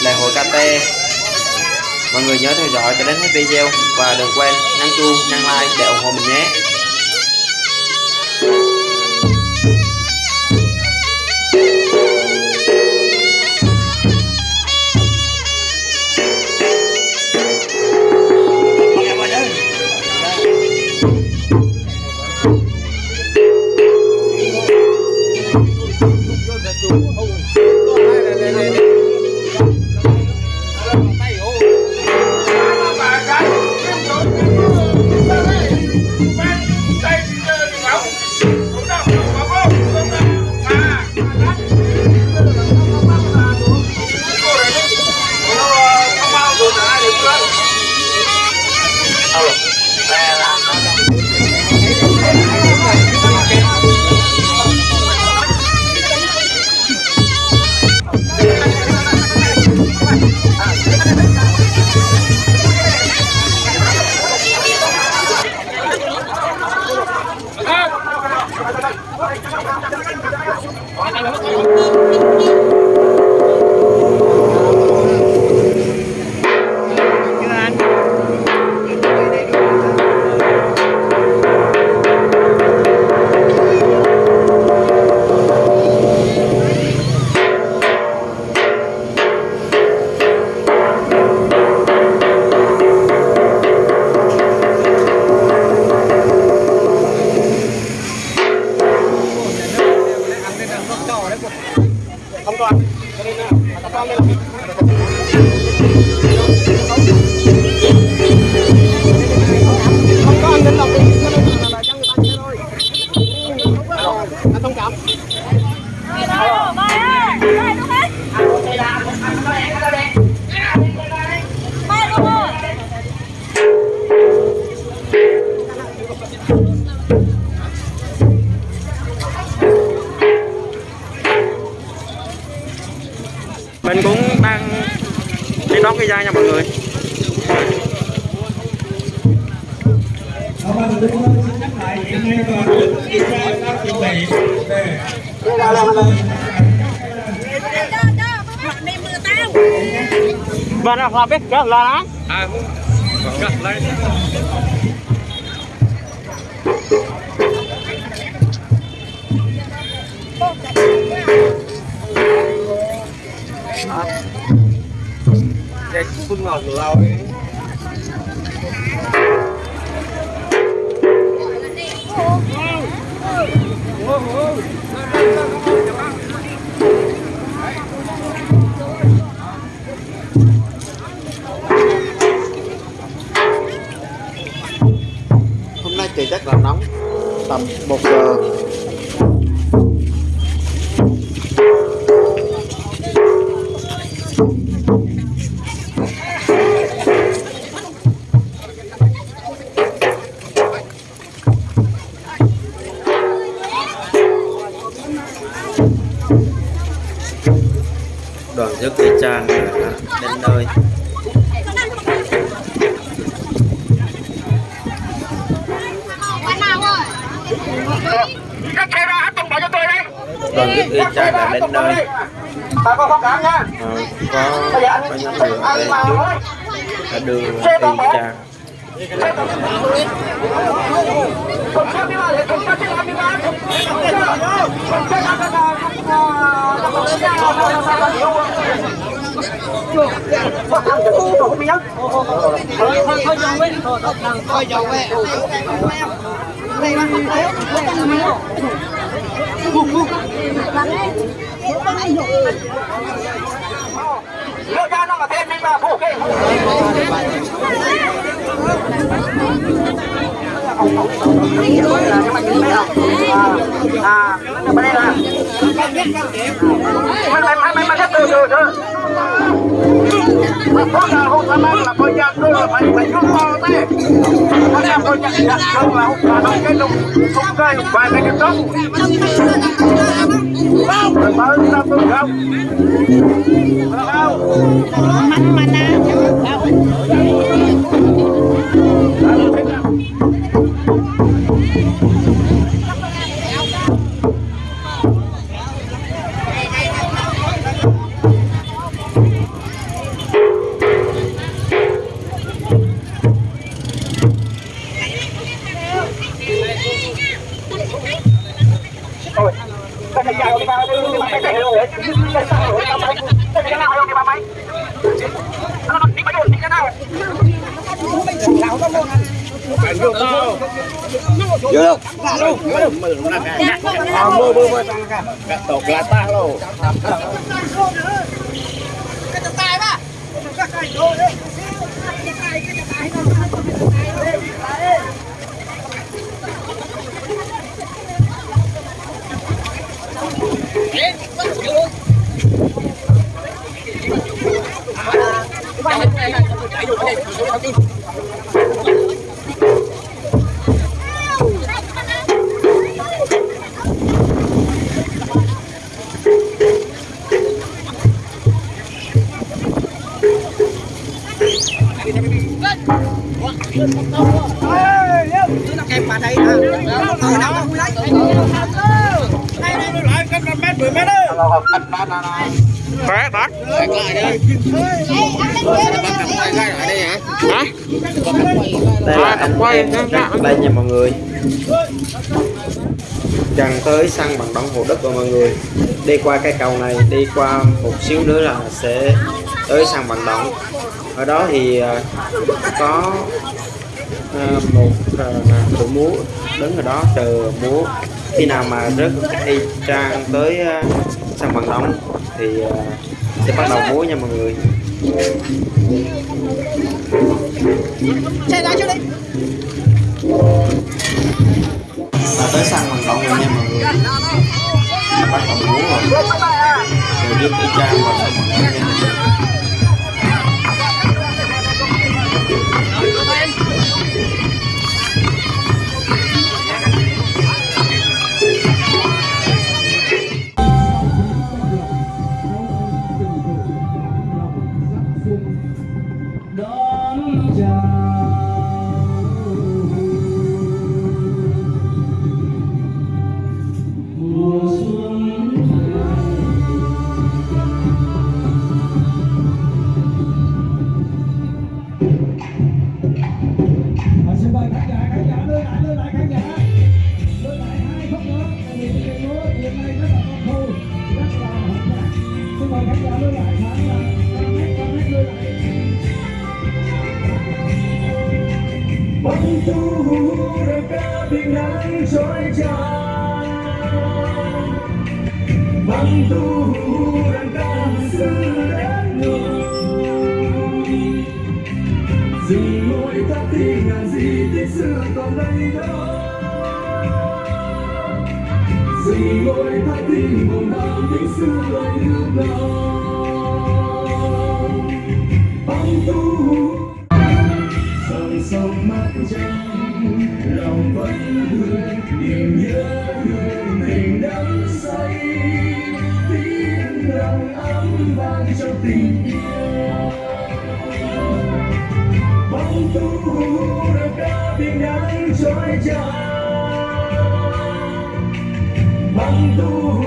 lễ hội KT mọi người nhớ theo dõi cho đến hết video và đừng quên nhấn chuông, nhấn like để ủng hộ mình nhé. Các bạn đừng xin nhắc lại hiện nay còn kiểm tra các chuẩn bị để và nó hòa biết cái là á à gặp lại để phun ngọt lâu ấy. Đoàn rước cây trang đã đến nơi. Vâng, vâng, đã đưa ra hết Hãy subscribe cho kênh Ghiền Mì Gõ Để không bỏ lỡ những video hấp dẫn con thông cảm nha Ờ, có có thôi người ở đây trước đã đưa cây trang Lựa ra nó mà thêm đi mà phụ kê à à bên đây là mày mày mày mày mày từ từ từ có là hôm tham ăn là coi dạng cơ phải phải giúp to thế có em coi dạng dạng cơ là hôm là nó cái lùng không cây vài cái cái tóc rồi mới ra tôi không không hội à mưa mưa mưa tăng cả tộc là ta Khỏe bác Hả? Đây là anh em đây nha mọi người Gần tới săn bằng đống hồ đất rồi mọi người Đi qua cái cầu này, Đi qua một xíu nữa là sẽ tới săn bằng đống ở đó thì à, có à, một đội múa đứng ở đó chờ múa khi nào mà rớt y trang tới săn bằng đống thì sẽ bắt đầu múa nha mọi người. Và tới săn bằng đống rồi nha mọi người. Bắt đầu múa rồi. Rồi rớt y trang vào săn bằng đống nha Come on. Ngồi ngôi tháp buồn mộng đau những xưa lại nước nào Băng thu dòng sông mắt trăng lòng vẫn thương niềm nhớ thương tình đắm say tiếng lòng ấm vang trong tình yêu bóng thu đã ca bình nắng trói tràn băng thu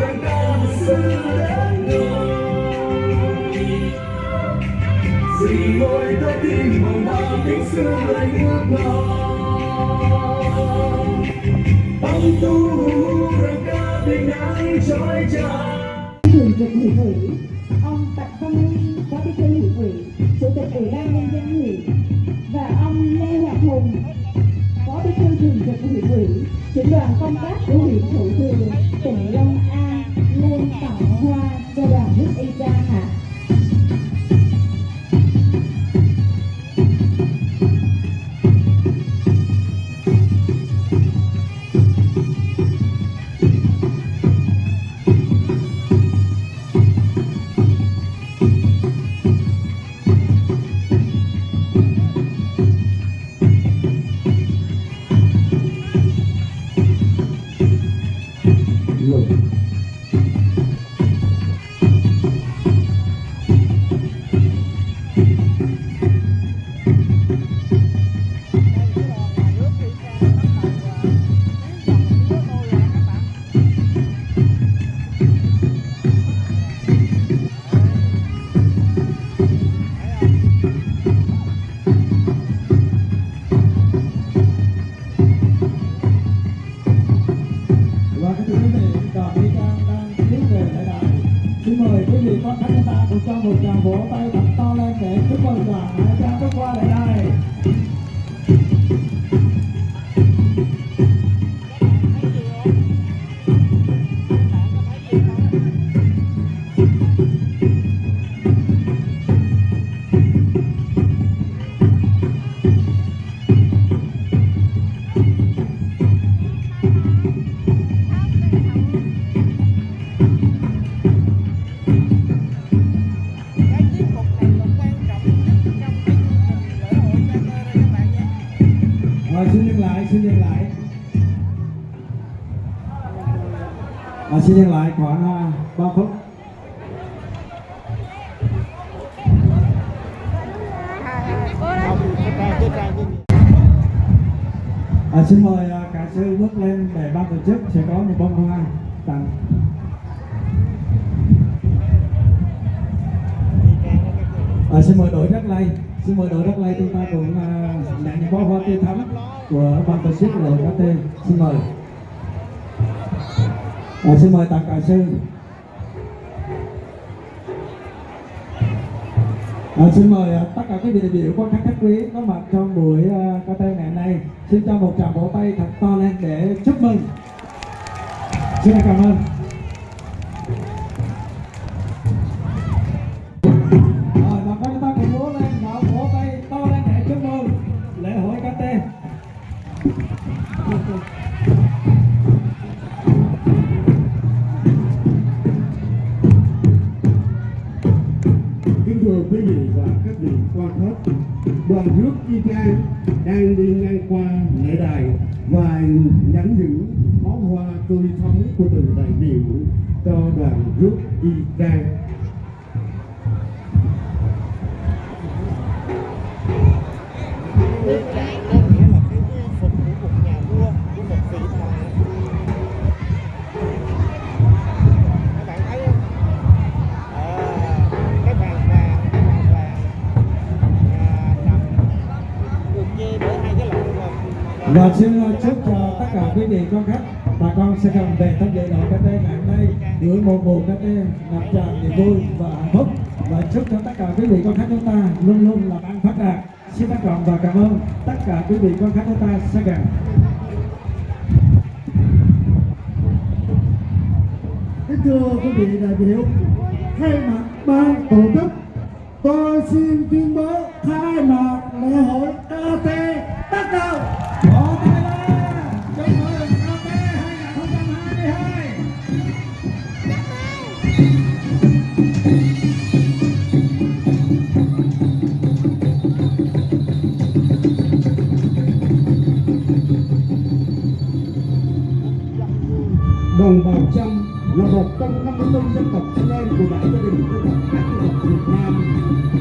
đập ca xứ đất người Dì ngồi tới tim mộng mơ tiếng xưa lại ngước ngóng Ông tu rừng ca bình nắng trôi tràn thường trực huyện ủy ông Tạ Văn Huy phó bí thư huyện ủy chủ tịch ủy ban nhân dân huyện và ông Lê Hoàng Hùng phó bí thư thường trực huyện ủy trưởng đoàn công tác của cho tay thật to lên để chúc mừng đoàn hải trang bước qua lại. đây Rồi xin dừng lại, xin dừng lại. À, xin dừng lại khoảng uh, 3 phút. À, xin mời à, uh, cả sư bước lên để ban tổ chức sẽ có một bông hoa tặng. À, xin mời đội đất lây, xin mời đội đất lây chúng ta cùng uh, nhận những bó hoa tươi thắm của ban tổ chức đội KT. Xin mời. À, xin mời Tạc cả sư. À, xin mời à, tất cả quý vị đại biểu quan khách khách quý có mặt trong buổi à, uh, KT ngày hôm nay xin cho một tràng vỗ tay thật to lên để chúc mừng xin cảm ơn Kính thưa quý vị và các vị quan khách, đoàn rước y trang đang đi ngang qua lễ đài và nhắn những bó hoa tươi thắm của từng đại biểu cho đoàn rước y trang và xin ờ, chúc cho tất cả quý vị con khách bà con sẽ cùng về tham dự đội KT ngày hôm nay. Gửi một mùa KT ngập tràn niềm vui và hạnh phúc. Và chúc cho tất cả quý vị con khách chúng ta luôn luôn làm ăn phát đạt. Xin trân trọng và cảm ơn tất cả quý vị con khách chúng ta sẽ gần Kính thưa quý vị đại biểu, thay mặt ban tổ chức, tôi xin tuyên bố khai mạc lễ hội KT bắt đầu Đồng bào trăm là một trong 54 dân tộc anh em của đại gia đình dân tộc các dân tộc Việt Nam.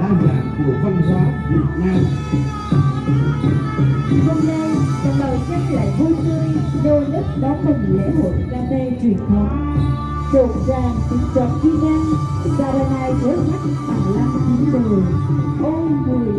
Đa dạng của văn hóa Việt Nam. Hôm nay là lời nhắc lại vui tươi, nô nức đón mừng lễ hội KT truyền thống. Rộn ràng tiếng trống chi ngân, Saranai với mắt bằng lăng chín mười. Ôi mùi